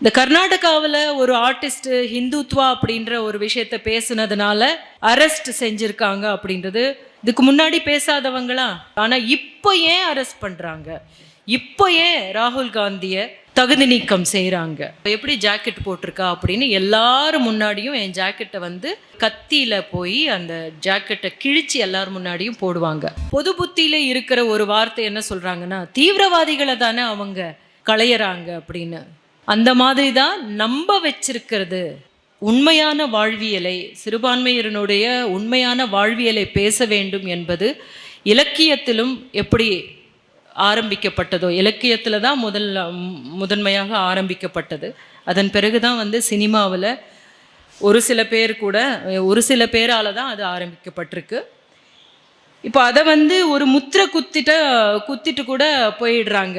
இந்த கர்நாடகாவில் ஒரு ஆர்டிஸ்ட் ஹிந்துத்வா அப்படின்ற ஒரு விஷயத்த பேசுனதுனால அரெஸ்ட் செஞ்சுருக்காங்க அப்படின்றது. இதுக்கு முன்னாடி பேசாதவங்களா? ஆனால் இப்போ ஏன் அரெஸ்ட் பண்ணுறாங்க இப்போ ஏன் ராகுல் காந்தியை தகுதி நீக்கம் செய்கிறாங்க எப்படி ஜாக்கெட் போட்டிருக்கா அப்படின்னு எல்லாரும் முன்னாடியும் என் ஜாக்கெட்டை வந்து கத்தியில் போய் அந்த ஜாக்கெட்டை கிழிச்சு எல்லாரும் முன்னாடியும் போடுவாங்க. பொது புத்தியில் இருக்கிற ஒரு வார்த்தை என்ன சொல்கிறாங்கன்னா தீவிரவாதிகளை தானே அவங்க களையிறாங்க அப்படின்னு. அந்த மாதிரி தான் நம்ப வச்சிருக்கிறது. உண்மையான வாழ்வியலை சிறுபான்மையினருடைய உண்மையான வாழ்வியலை பேச வேண்டும் என்பது இலக்கியத்திலும் எப்படி ஆரம்பிக்கப்பட்டதோ இலக்கியத்தில் தான் முதல் முதன்மையாக ஆரம்பிக்கப்பட்டது. அதன் பிறகு தான் வந்து சினிமாவில் ஒரு சில பேர் கூட ஒரு சில பேரால் தான் அது ஆரம்பிக்கப்பட்டிருக்கு. இப்போ அதை வந்து ஒரு முத்திரை குத்திட்ட குத்திட்டு கூட போயிடுறாங்க.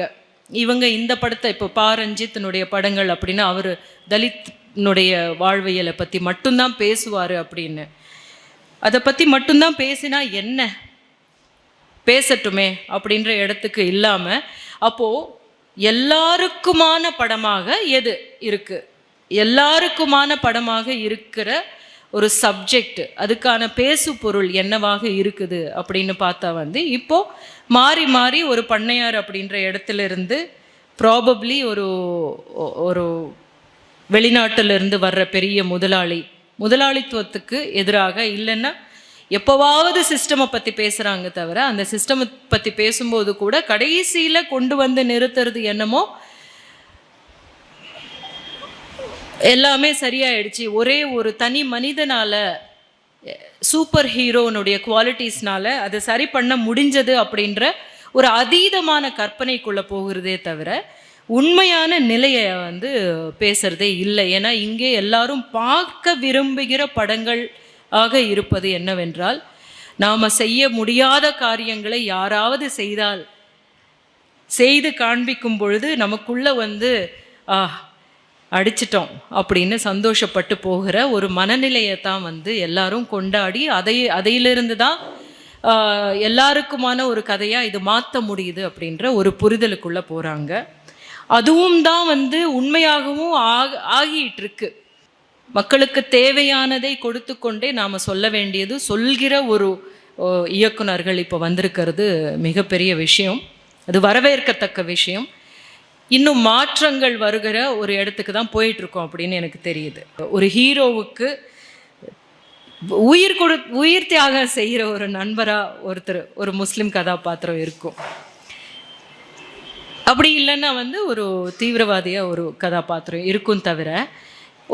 இவங்க இந்த படத்தை இப்போ பா. ரஞ்சித்தினுடைய படங்கள் அப்படின்னா அவர் தலித்னுடைய வாழ்வியலை பற்றி மட்டும்தான் பேசுவார் அப்படின்னு. அதை பற்றி மட்டும்தான் பேசினா என்ன? பேசட்டுமே அப்படின்ற இடத்துக்கு இல்லாமல் அப்போது எல்லாருக்குமான படமாக எது இருக்குது எல்லாருக்குமான படமாக இருக்கிற ஒரு சப்ஜெக்ட் அதுக்கான பேசு பொருள் என்னவாக இருக்குது அப்படின்னு பார்த்தா வந்து இப்போது மாறி மாறி ஒரு பண்ணையார் அப்படின்ற இடத்துல இருந்து ப்ராபப்ளி ஒரு ஒரு வெளிநாட்டிலிருந்து வர்ற பெரிய முதலாளி முதலாளித்துவத்துக்கு எதிராக இல்லைன்னா எப்போவாவது சிஸ்டமை பற்றி பேசுகிறாங்க தவிர அந்த சிஸ்டமை பற்றி பேசும்போது கூட கடைசியில் கொண்டு வந்து நிறுத்துறது என்னமோ எல்லாமே சரியாயிடுச்சு. ஒரே ஒரு தனி மனிதனால் சூப்பர் ஹீரோனுடைய குவாலிட்டிஸ்னால அதை சரி பண்ண முடிஞ்சது அப்படின்ற ஒரு அதீதமான கற்பனைக்குள்ளே போகிறதே தவிர உண்மையான நிலையை வந்து பேசுகிறதே இல்லை. ஏன்னா இங்கே எல்லாரும் பார்க்க விரும்புகிற படங்கள் ஆக இருப்பது என்னவென்றால் நாம் செய்ய முடியாத காரியங்களை யாராவது செய்தால் செய்து காண்பிக்கும் பொழுது நமக்குள்ள வந்து அடிச்சிட்டோம் அப்படின்னு சந்தோஷப்பட்டு போகிற ஒரு மனநிலையை தான் வந்து எல்லாரும் கொண்டாடி அதை அதையிலிருந்து தான் எல்லாருக்குமான ஒரு கதையாக இது மாற்ற முடியுது அப்படின்ற ஒரு புரிதலுக்குள்ளே போகிறாங்க அதுவும் தான் வந்து உண்மையாகவும் ஆக ஆகிட்டு இருக்கு மக்களுக்கு தேவையானதை கொடுத்து கொண்டே நாம் சொல்ல வேண்டியது சொல்கிற ஒரு இயக்குனர்கள் இப்போ வந்திருக்கிறது மிகப்பெரிய விஷயம். அது வரவேற்கத்தக்க விஷயம். இன்னும் மாற்றங்கள் வருகிற ஒரு இடத்துக்கு தான் போயிட்டுருக்கோம் அப்படின்னு எனக்கு தெரியுது. ஒரு ஹீரோவுக்கு உயிர் கொடு உயிர் தியாகம் செய்கிற ஒரு நண்பராக ஒருத்தர் ஒரு முஸ்லீம் கதாபாத்திரம் இருக்கும். அப்படி இல்லைன்னா வந்து ஒரு தீவிரவாதியாக ஒரு கதாபாத்திரம் இருக்கும் தவிர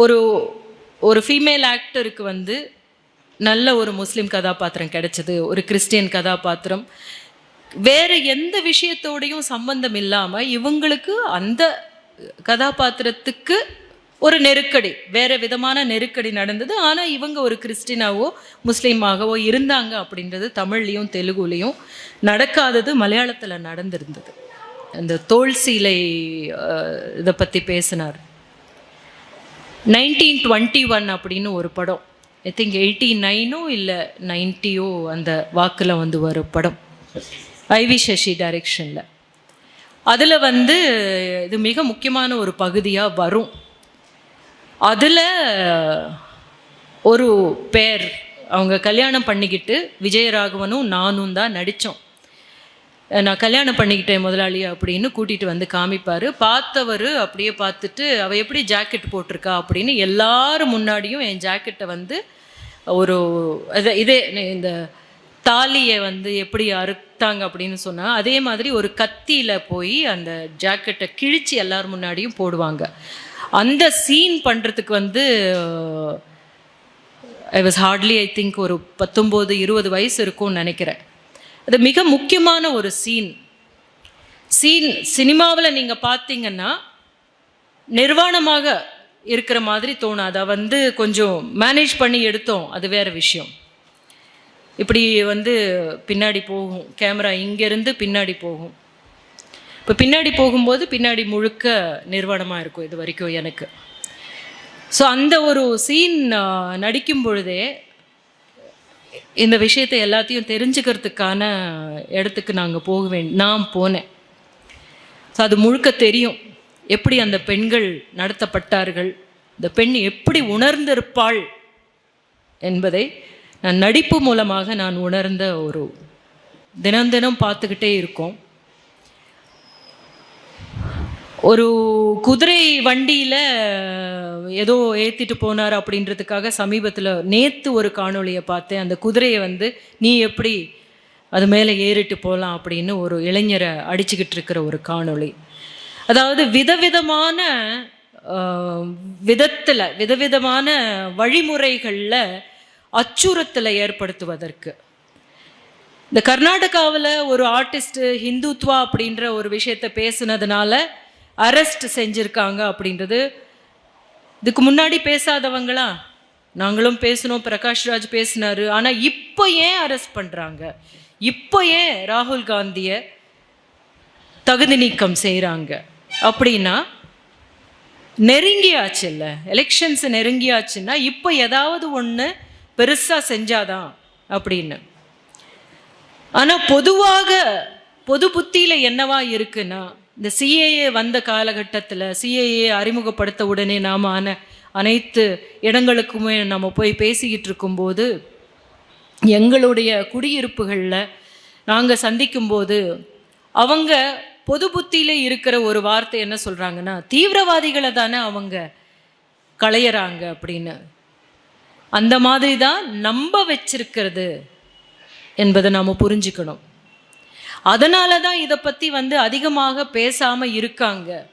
ஒரு ஒரு ஃபீமேல் ஆக்டருக்கு வந்து நல்ல ஒரு முஸ்லீம் கதாபாத்திரம் கிடைச்சது ஒரு கிறிஸ்டியன் கதாபாத்திரம் வேறு எந்த விஷயத்தோடையும் சம்பந்தம் இல்லாமல் இவங்களுக்கு அந்த கதாபாத்திரத்துக்கு ஒரு நெருக்கடி வேறு விதமான நெருக்கடி நடந்தது. ஆனால் இவங்க ஒரு கிறிஸ்டினாவோ முஸ்லீமாகவோ இருந்தாங்க அப்படின்றது தமிழ்லேயும் தெலுங்குலேயும் நடக்காதது மலையாளத்தில் நடந்திருந்தது. அந்த தோல் சீலை இதை பற்றி பேசினார். நைன்டீன் டுவெண்ட்டி ஒன் அப்படின்னு ஒரு படம். ஐ திங்க் எயிட்டி நைனோ இல்லை நைன்ட்டியோ அந்த வாக்கில் வந்து வரும் படம். ஐவி சசி டைரெக்ஷனில் அதில் வந்து இது மிக முக்கியமான ஒரு பகுதியாக வரும். அதில் ஒரு பேர் அவங்க கல்யாணம் பண்ணிக்கிட்டு விஜயராகவனும் நானும் தான் நடித்தோம் நான் கல்யாணம் பண்ணிக்கிட்டேன் முதலாளி அப்படின்னு கூட்டிகிட்டு வந்து காமிப்பார். பார்த்தவர் அப்படியே பார்த்துட்டு அவள் எப்படி ஜாக்கெட் போட்டிருக்கா? அப்படின்னு எல்லாரும் முன்னாடியும் என் ஜாக்கெட்டை வந்து ஒரு இதே இந்த தாலியை வந்து எப்படி அறுத்தாங்க அப்படின்னு சொன்னால் அதே மாதிரி ஒரு கத்தியில் போய் அந்த ஜாக்கெட்டை கிழித்து எல்லார் முன்னாடியும் போடுவாங்க. அந்த சீன் பண்ணுறதுக்கு வந்து I was hardly I think ஒரு பத்தொம்போது இருபது வயசு இருக்கும்னு நினைக்கிறேன். அது மிக முக்கியமான ஒரு சீன் சீன் சினிமாவில் நீங்கள் பார்த்தீங்கன்னா நிர்வாணமாக இருக்கிற மாதிரி தோணும் அதை வந்து கொஞ்சம் மேனேஜ் பண்ணி எடுத்தோம். அது வேறு விஷயம். இப்படி வந்து பின்னாடி போகும். கேமரா இங்கேருந்து பின்னாடி போகும். இப்போ பின்னாடி போகும்போது பின்னாடி முழுக்க நிர்வாணமாக இருக்கும் இது வரைக்கும் எனக்கு. ஸோ அந்த ஒரு சீன் நடிக்கும் பொழுதே இந்த விஷயத்தை எல்லாத்தையும் தெரிஞ்சுக்கிறதுக்கான இடத்துக்கு நாங்கள் போக வேண்டி நான் போனேன். ஸோ அது முழுக்க தெரியும். எப்படி அந்த பெண்கள் நடத்தப்பட்டார்கள்? இந்த பெண் எப்படி உணர்ந்திருப்பாள் என்பதை நான் நடிப்பு மூலமாக நான் உணர்ந்த ஒரு தினம் தினம் பார்த்துக்கிட்டே இருக்கோம். ஒரு குதிரை வண்டியில் ஏதோ ஏற்றிட்டு போனார் அப்படின்றதுக்காக சமீபத்தில் நேற்று ஒரு காணொளியை பார்த்தேன். அந்த குதிரையை வந்து நீ எப்படி அது மேலே ஏறிட்டு போகலாம்? அப்படின்னு ஒரு இளைஞரை அடிச்சுக்கிட்டு இருக்கிற ஒரு காணொளி. அதாவது விதவிதமான விதத்தில் விதவிதமான வழிமுறைகளில் அச்சுறுத்தலை ஏற்படுத்துவதற்கு. இந்த கர்நாடகாவில் ஒரு ஆர்டிஸ்ட் ஹிந்துத்வா அப்படின்ற ஒரு விஷயத்தை பேசுனதுனால அரெஸ்ட் செஞ்சுருக்காங்க அப்படின்றது. இதுக்கு முன்னாடி பேசாதவங்களா? நாங்களும் பேசணும் பிரகாஷ்ராஜ் பேசினாரு. ஆனால் இப்போ ஏன் அரெஸ்ட் பண்ணுறாங்க இப்போ ஏன் ராகுல் காந்தியை தகுதி நீக்கம் செய்கிறாங்க அப்படின்னா நெருங்கியாச்சு இல்லை எலெக்ஷன்ஸ் நெருங்கியாச்சுன்னா இப்போ ஏதாவது ஒன்று பெருசாக செஞ்சாதான் அப்படின்னு. ஆனால் பொதுவாக பொது புத்தியில் என்னவா இருக்குன்னா இந்த சிஏஏ வந்த காலகட்டத்தில் சிஏஏ அறிமுகப்படுத்த உடனே நாம் ஆன அனைத்து இடங்களுக்குமே நம்ம போய் பேசிக்கிட்டு இருக்கும்போது எங்களுடைய குடியிருப்புகளில் நாங்கள் சந்திக்கும்போது அவங்க பொது புத்தியில் இருக்கிற ஒரு வார்த்தை என்ன சொல்கிறாங்கன்னா தீவிரவாதிகளை தானே அவங்க களையிறாங்க அப்படின்னு. அந்த மாதிரி தான் நம்ப வச்சிருக்கிறது என்பதை நாம் புரிஞ்சுக்கணும். அதனால தான் இதை பற்றி வந்து அதிகமாக பேசாமல் இருக்காங்க.